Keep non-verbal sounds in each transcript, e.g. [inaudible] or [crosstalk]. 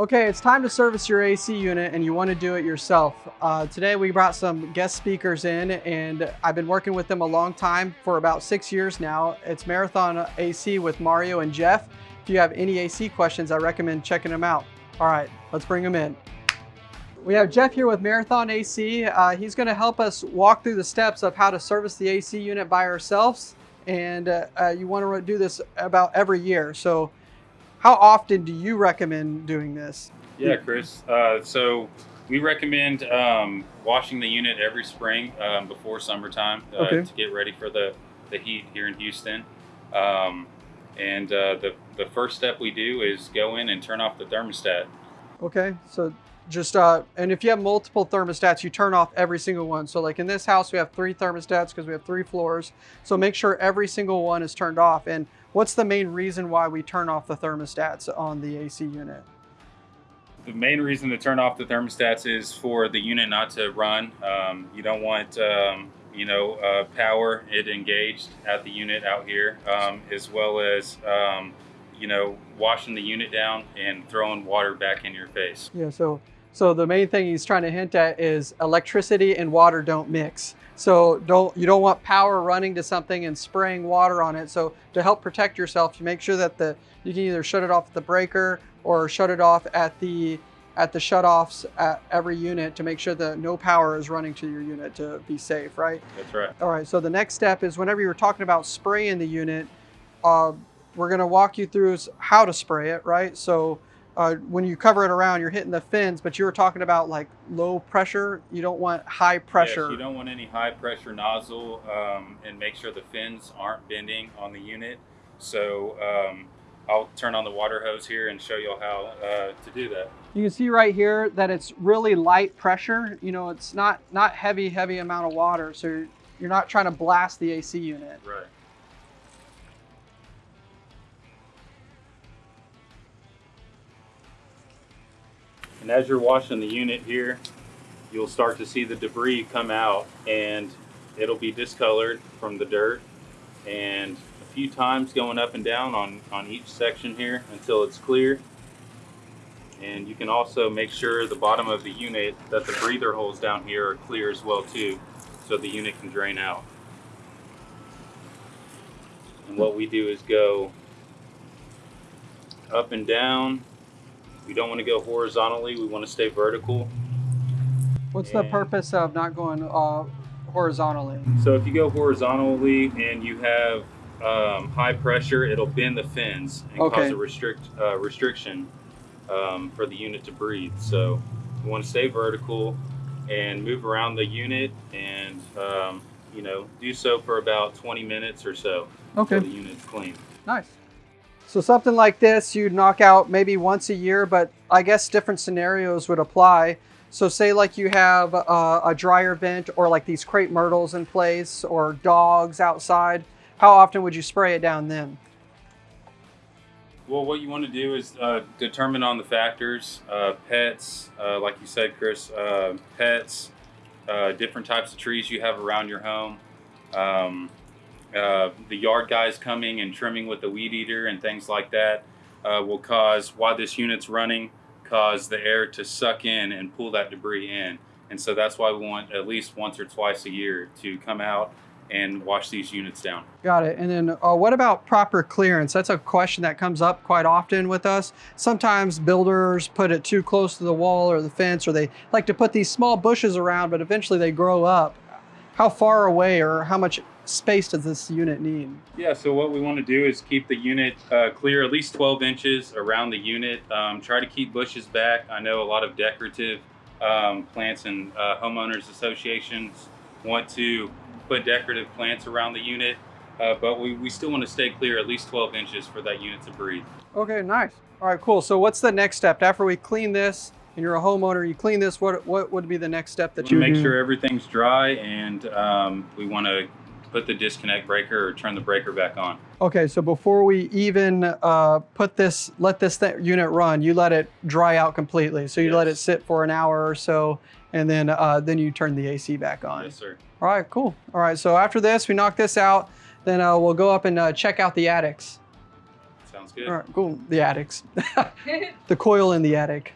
Okay, it's time to service your AC unit and you want to do it yourself. Uh, today we brought some guest speakers in and I've been working with them a long time for about six years now. It's Marathon AC with Mario and Jeff. If you have any AC questions, I recommend checking them out. All right, let's bring them in. We have Jeff here with Marathon AC. Uh, he's going to help us walk through the steps of how to service the AC unit by ourselves. And uh, uh, you want to do this about every year. So how often do you recommend doing this? Yeah, Chris. Uh, so we recommend um, washing the unit every spring um, before summertime uh, okay. to get ready for the, the heat here in Houston. Um, and uh, the, the first step we do is go in and turn off the thermostat. Okay, so just, uh, and if you have multiple thermostats, you turn off every single one. So like in this house, we have three thermostats because we have three floors. So make sure every single one is turned off. And What's the main reason why we turn off the thermostats on the AC unit? The main reason to turn off the thermostats is for the unit not to run. Um, you don't want, um, you know, uh, power it engaged at the unit out here, um, as well as, um, you know, washing the unit down and throwing water back in your face. Yeah, so so the main thing he's trying to hint at is electricity and water don't mix. So don't you don't want power running to something and spraying water on it. So to help protect yourself, you make sure that the you can either shut it off at the breaker or shut it off at the at the shutoffs at every unit to make sure that no power is running to your unit to be safe, right? That's right. All right, so the next step is whenever you're talking about spraying the unit, uh, we're gonna walk you through how to spray it, right? So uh, when you cover it around, you're hitting the fins, but you were talking about like low pressure. You don't want high pressure. Yes, you don't want any high pressure nozzle um, and make sure the fins aren't bending on the unit. So um, I'll turn on the water hose here and show you how uh, to do that. You can see right here that it's really light pressure. You know, it's not, not heavy, heavy amount of water. So you're not trying to blast the AC unit. Right. And as you're washing the unit here, you'll start to see the debris come out and it'll be discolored from the dirt and a few times going up and down on, on each section here until it's clear. And you can also make sure the bottom of the unit that the breather holes down here are clear as well too so the unit can drain out. And what we do is go up and down we don't want to go horizontally, we want to stay vertical. What's and the purpose of not going uh, horizontally? So if you go horizontally and you have um, high pressure, it'll bend the fins and okay. cause a restrict uh, restriction um, for the unit to breathe. So we want to stay vertical and move around the unit and um, you know do so for about 20 minutes or so okay. the unit's clean. Nice. So something like this you'd knock out maybe once a year, but I guess different scenarios would apply. So say like you have a, a dryer vent or like these crepe myrtles in place or dogs outside, how often would you spray it down then? Well, what you want to do is uh, determine on the factors, uh, pets, uh, like you said, Chris, uh, pets, uh, different types of trees you have around your home, um, uh, the yard guys coming and trimming with the weed eater and things like that uh, will cause, while this unit's running, cause the air to suck in and pull that debris in. And so that's why we want at least once or twice a year to come out and wash these units down. Got it. And then uh, what about proper clearance? That's a question that comes up quite often with us. Sometimes builders put it too close to the wall or the fence, or they like to put these small bushes around, but eventually they grow up. How far away or how much space does this unit need? Yeah, so what we want to do is keep the unit uh, clear at least 12 inches around the unit. Um, try to keep bushes back. I know a lot of decorative um, plants and uh, homeowners associations want to put decorative plants around the unit, uh, but we, we still want to stay clear at least 12 inches for that unit to breathe. Okay, nice. All right, cool. So what's the next step? After we clean this, and you're a homeowner, you clean this, what what would be the next step that you make do? sure everything's dry and um, we want to put the disconnect breaker or turn the breaker back on. Okay, so before we even uh, put this, let this unit run, you let it dry out completely. So you yes. let it sit for an hour or so, and then uh, then you turn the AC back on. Yes, sir. All right, cool. All right, so after this, we knock this out, then uh, we'll go up and uh, check out the attics. Sounds good. All right, cool. The attics, [laughs] the coil in the attic.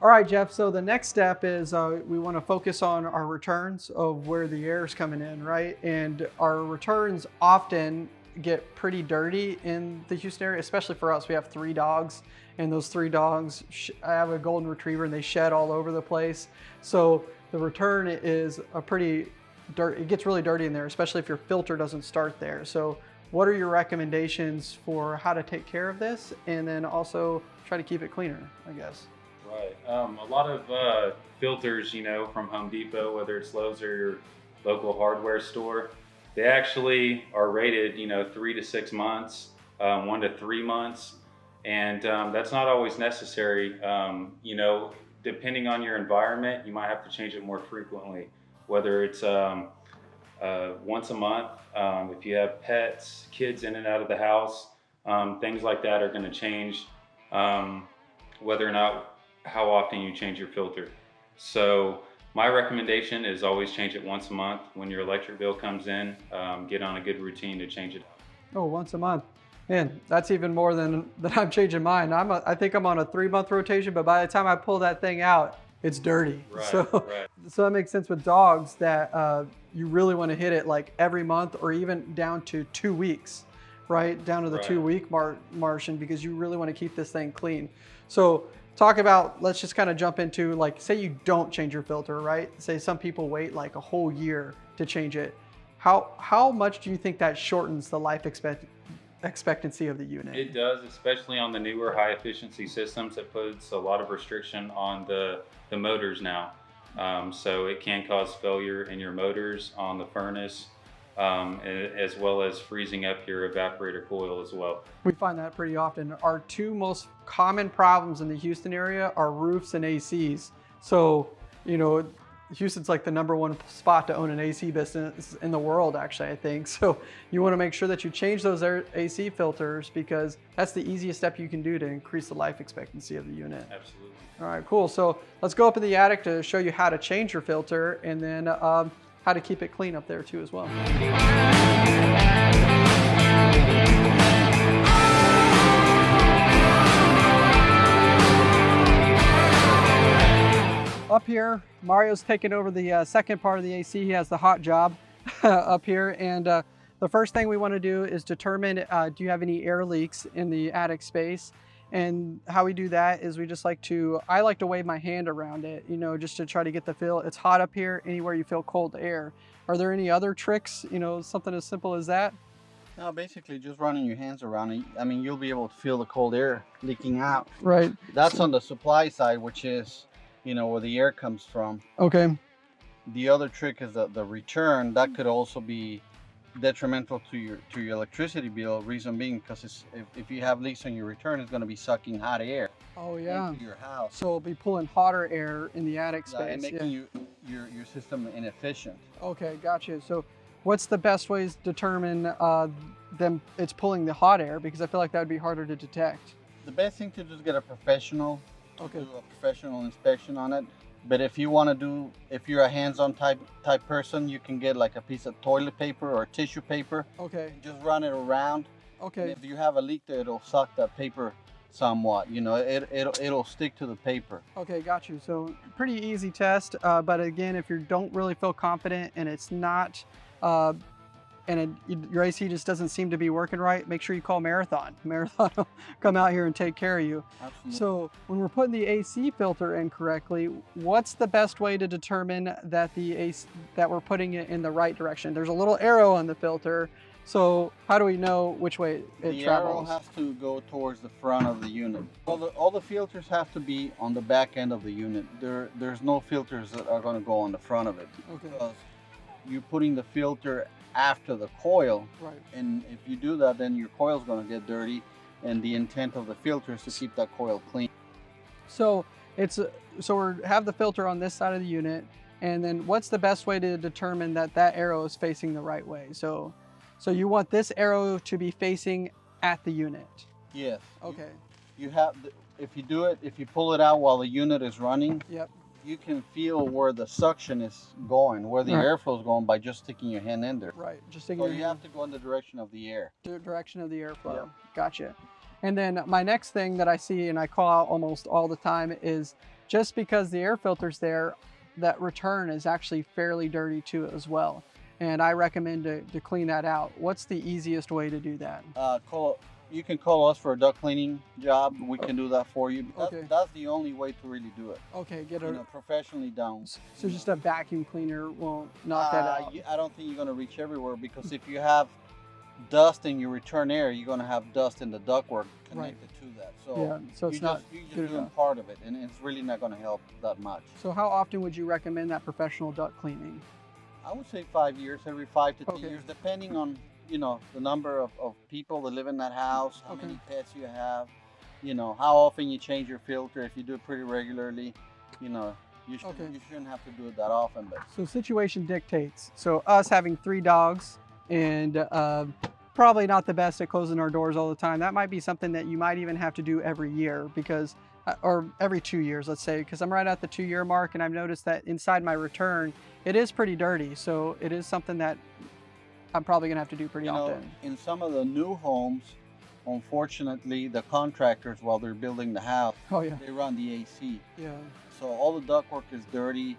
All right, Jeff. So the next step is uh, we want to focus on our returns of where the air is coming in, right? And our returns often get pretty dirty in the Houston area, especially for us. We have three dogs, and those three dogs, I have a golden retriever, and they shed all over the place. So the return is a pretty dirt. It gets really dirty in there, especially if your filter doesn't start there. So what are your recommendations for how to take care of this, and then also try to keep it cleaner, I guess. Right. Um, a lot of uh, filters, you know, from Home Depot, whether it's Lowe's or your local hardware store, they actually are rated, you know, three to six months, um, one to three months. And um, that's not always necessary. Um, you know, depending on your environment, you might have to change it more frequently, whether it's um, uh, once a month. Um, if you have pets, kids in and out of the house, things like that are going to change whether or not how often you change your filter. So my recommendation is always change it once a month. When your electric bill comes in, um, get on a good routine to change it. Oh, once a month. Man, that's even more than, than I'm changing mine. I'm a, I think I'm on a three month rotation, but by the time I pull that thing out, it's dirty. Right, so, right. [laughs] so that makes sense with dogs that uh, you really want to hit it like every month or even down to two weeks, right? Down to the Right. two week mar margin because you really want to keep this thing clean. So talk about, let's just kind of jump into like, say you don't change your filter, right? Say some people wait like a whole year to change it. How, how much do you think that shortens the life expect, expectancy of the unit? It does, especially on the newer high efficiency systems. It puts a lot of restriction on the, the motors now. Um, so it can cause failure in your motors on the furnace, um, as well as freezing up your evaporator coil as well. We find that pretty often. Our two most common problems in the Houston area are roofs and ACs. So, you know, Houston's like the number one spot to own an AC business in the world, actually, I think. [laughs] So you want to make sure that you change those AC filters because that's the easiest step you can do to increase the life expectancy of the unit. Absolutely. All right, cool. So let's go up in the attic to show you how to change your filter and then um, how to keep it clean up there too as well. Up here, Mario's taking over the uh, second part of the AC. He has the hot job [laughs] up here. And uh, the first thing we want to do is determine, uh, do you have any air leaks in the attic space? And how we do that is we just like to, I like to wave my hand around it, you know, just to try to get the feel. It's hot up here, anywhere you feel cold air. Are there any other tricks, you know, something as simple as that? No, basically just running your hands around it. I mean, you'll be able to feel the cold air leaking out. Right. That's on the supply side, which is, you know, where the air comes from. Okay. The other trick is that the return. That could also be detrimental to your to your electricity bill. Reason being, because it's, if, if you have leaks on your return, it's going to be sucking hot air Oh, yeah. into your house. So it'll be pulling hotter air in the attic Yeah, and space. making you your your system inefficient. Okay, gotcha. So what's the best ways to determine uh, them it's pulling the hot air? Because I feel like that would be harder to detect. The best thing to do is get a professional Okay. do a professional inspection on it. But if you want to do, if you're a hands-on type type person, you can get like a piece of toilet paper or tissue paper. Okay. Just run it around. Okay. if you have a leak there, it'll suck that paper somewhat. You know, it it'll it'll stick to the paper. Okay, got you. So pretty easy test. Uh, but again, if you don't really feel confident and it's not, uh, and it, your AC just doesn't seem to be working right, make sure you call Marathon. [laughs] Marathon will come out here and take care of you. Absolutely. So when we're putting the AC filter in correctly, what's the best way to determine that the AC, that we're putting it in the right direction? There's a little arrow on the filter. So how do we know which way it the arrow has to go towards the front of the unit. All the all the filters have to be on the back end of the unit. There there's no filters that are going to go on the front of it Okay, because you're putting the filter after the coil right. and if you do that then your coil's going to get dirty and the intent of the filter is to keep that coil clean So it's a- so we have the filter on this side of the unit, and then what's the best way to determine that that arrow is facing the right way? So, so you want this arrow to be facing at the unit. yes you- Okay. you, have the, if you do it if you pull it out while the unit is running Yep. You can feel where the suction is going where the Right. airflow is going by just sticking your hand in there Right. Just taking so you have to go in the direction of the air di- direction of the airflow. Yep. Gotcha. And then my next thing that I see and I call out almost all the time is just because the air filter's there, that return is actually fairly dirty too as well. And I recommend to, to clean that out. What's the easiest way to do that? Uh, call you can call us for a duct cleaning job. We can do that for you. That's, Okay. that's the only way to really do it. Okay, get You know, professionally done. so just a vacuum cleaner won't knock that Uh, out. I don't think you're gonna reach everywhere because if you have dust in your return air, you're gonna have dust in the ductwork Right. connected to that. So Yeah, so it's not just, you're just doing enough. part of it, and it's really not gonna help that much. So how often would you recommend that professional duct cleaning? I would say five years, every five to ten years, depending on you know the number of, of people that live in that house, how Okay. many pets you have, you know how often you change your filter. If you do it pretty regularly, you know you should Okay. you shouldn't have to do it that often. But So situation dictates. So us having three dogs and uh, probably not the best at closing our doors all the time. That might be something that you might even have to do every year because, uh, or every two years, let's say, because I'm right at the two year mark and I've noticed that inside my return, it is pretty dirty. So it is something that I'm probably gonna have to do pretty you know, often. in some of the new homes, unfortunately, the contractors while they're building the house, [laughs] Oh yeah, they run the AC, yeah. so all the ductwork is dirty.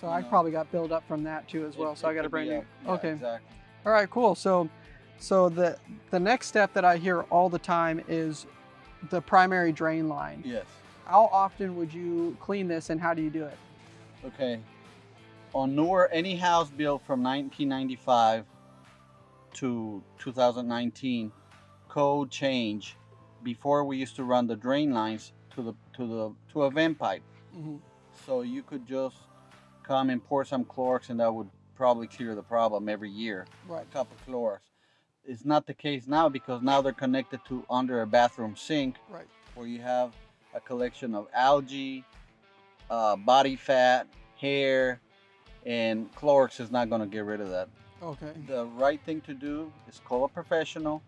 So I know. probably got built up from that too as well. It- so I got a brand new. yeah, okay. exactly. All right, cool. So, so the the next step that I hear all the time is the primary drain line. Yes. How often would you clean this, and how do you do it? Okay. On newer, any house built from 1995 to 2019, code change. Before we used to run the drain lines to the to the to a vent pipe, Mhm. so you could just come and pour some Clorox, and that would probably clear the problem every year. Right. A cup of Clorox. It's not the case now because now they're connected to under a bathroom sink Right. where you have a collection of algae, uh, body fat, hair, and Clorox is not going to get rid of that. Okay. The right thing to do is call a professional.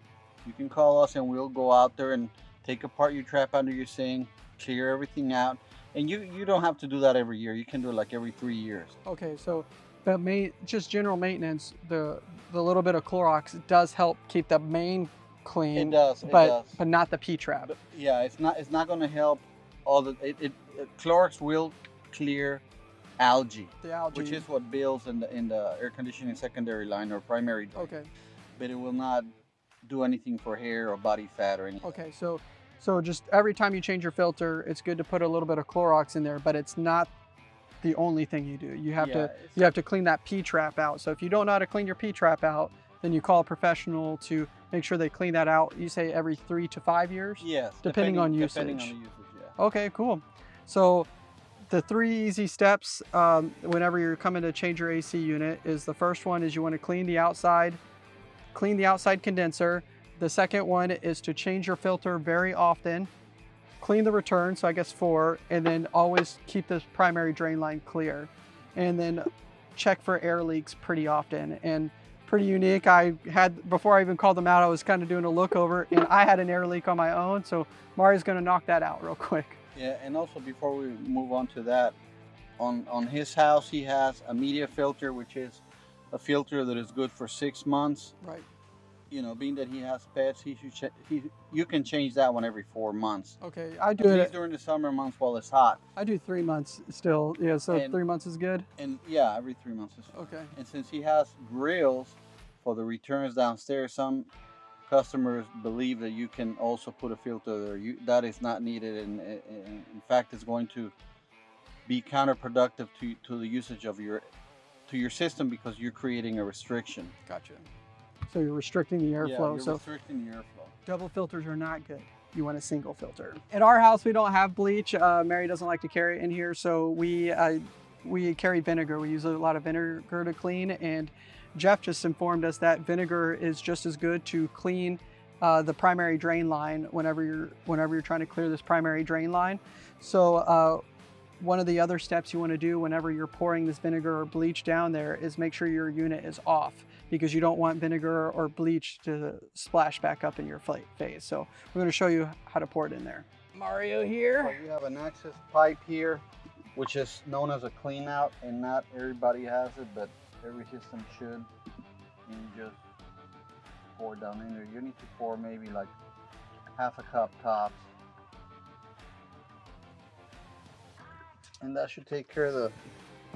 You can call us and we'll go out there and take apart your trap under your sink, clear everything out. And you, you don't have to do that every year. You can do it like every three years. Okay. So, the main, just general maintenance, the the little bit of Clorox does help keep the main clean, It does. It but does. but not the P trap. Yeah, it's not it's not going to help all the it, it, it Clorox will clear algae, The algae. which is what builds in the in the air conditioning secondary line or primary drain. okay. But it will not do anything for hair or body fat or anything. Okay. So, so just every time you change your filter, it's good to put a little bit of Clorox in there, but it's not the only thing you do. You have Yeah, to you have to clean that P trap out. So if you don't know how to clean your P trap out, then you call a professional to make sure they clean that out. You say every three to five years. Yes, Depending on usage. Depending on usage, yeah. Okay, cool. So the three easy steps um, whenever you're coming to change your AC unit is the first one is you want to clean the outside, clean the outside condenser. The second one is to change your filter very often, clean the return, so I guess four, and then always keep this primary drain line clear. And then check for air leaks pretty often. And pretty unique. I had, before I even called them out, I was kind of doing a look over and I had an air leak on my own. So Mario's gonna knock that out real [laughs] quick. Yeah, and also before we move on to that, on on his house he has a media filter, which is a filter that is good for six months. Right. You know, being that he has pets, he should ch- he you can change that one every four months. Okay, I do it. during the summer months while it's hot, I do three months still. Yeah, so And- three months is good. and yeah, every three months is Okay. And since he has grills for the returns downstairs, some customers believe that you can also put a filter there. You, that is not needed, and, and in fact, it's going to be counterproductive to, to the usage of your to your system because you're creating a restriction. Gotcha. So you're restricting the Yeah, airflow. you're so restricting the airflow. double filters are not good. You want a single filter. At our house, we don't have bleach. Uh, Mary doesn't like to carry it in here, so we uh, we carry vinegar. We use a lot of vinegar to clean, and Jeff just informed us that vinegar is just as good to clean uh, the primary drain line whenever you're whenever you're trying to clear this primary drain line. So uh, one of the other steps you want to do whenever you're pouring this vinegar or bleach down there is make sure your unit is off because you don't want vinegar or bleach to splash back up in your fla- face. So we're going to show you how to pour it in there. Mario So here. you have an access pipe here, which is known as a clean out, and not everybody has it, but every system should. You just pour down in there. You need to pour maybe like half a cup tops. And that should take care of the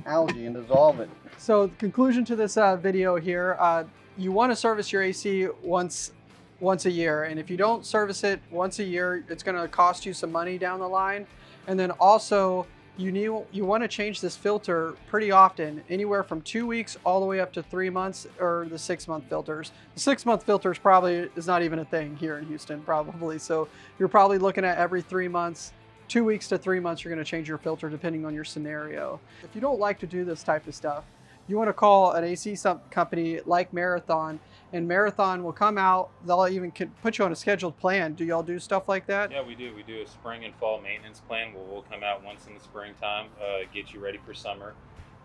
algae and dissolve it. So the conclusion to this uh, video here, uh, you want to service your AC once once a year. And if you don't service it once a year, it's going to cost you some money down the line. And then also you need you want to change this filter pretty often, anywhere from two weeks all the way up to three months or the six month filters. The six month filters probably is not even a thing here in Houston, probably. So you're probably looking at every three months two weeks to three months, you're gonna change your filter depending on your scenario. If you don't like to do this type of stuff, you wanna call an AC company like Marathon and Marathon will come out, they'll even put you on a scheduled plan. Do y'all do stuff like that? Yeah, we do. We do a spring and fall maintenance plan where we'll come out once in the springtime, uh, get you ready for summer.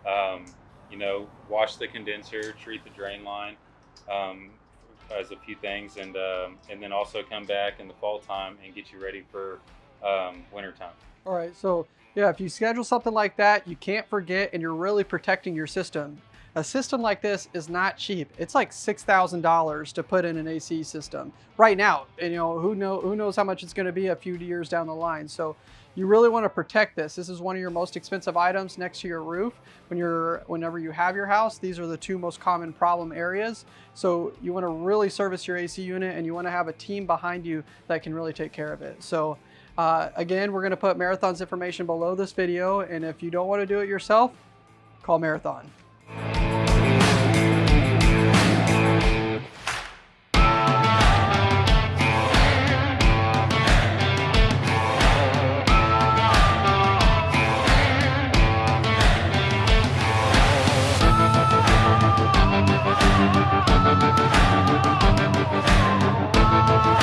Um, you know, wash the condenser, treat the drain line, um, as a few things, and um, and then also come back in the fall time and get you ready for um, wintertime. All right, so yeah, if you schedule something like that, you can't forget and you're really protecting your system. A system like this is not cheap. It's like $6,000 to put in an AC system right now. And you know, who, know, who knows how much it's gonna be a few years down the line. So you really wanna protect this. This is one of your most expensive items next to your roof. When you're, whenever you have your house, these are the two most common problem areas. So you wanna really service your AC unit and you wanna have a team behind you that can really take care of it. So uh, again, we're gonna put Marathon's information below this video, and if you don't wanna do it yourself, call Marathon.